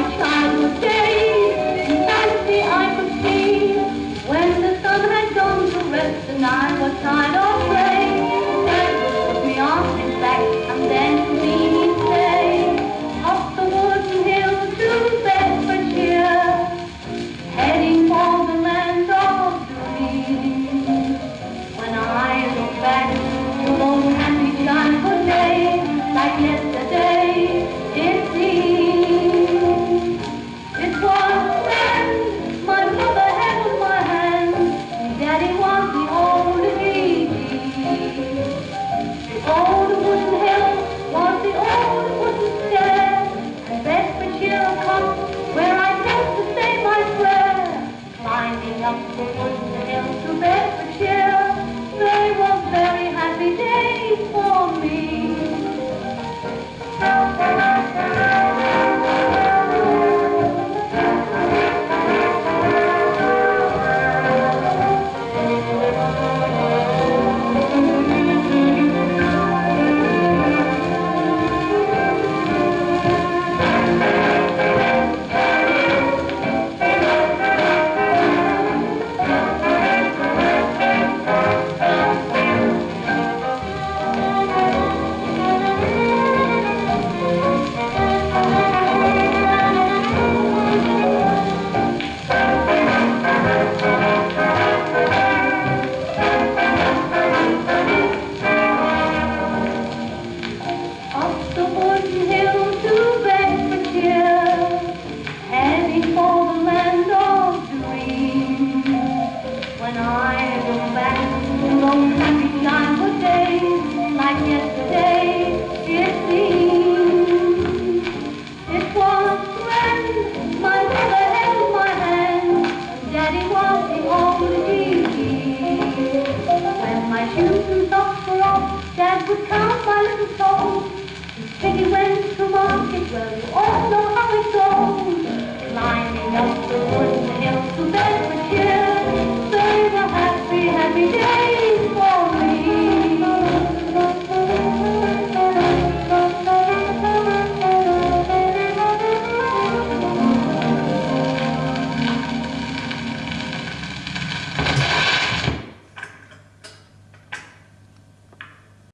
my side will. Thank you. well, you all know how it goes. Up the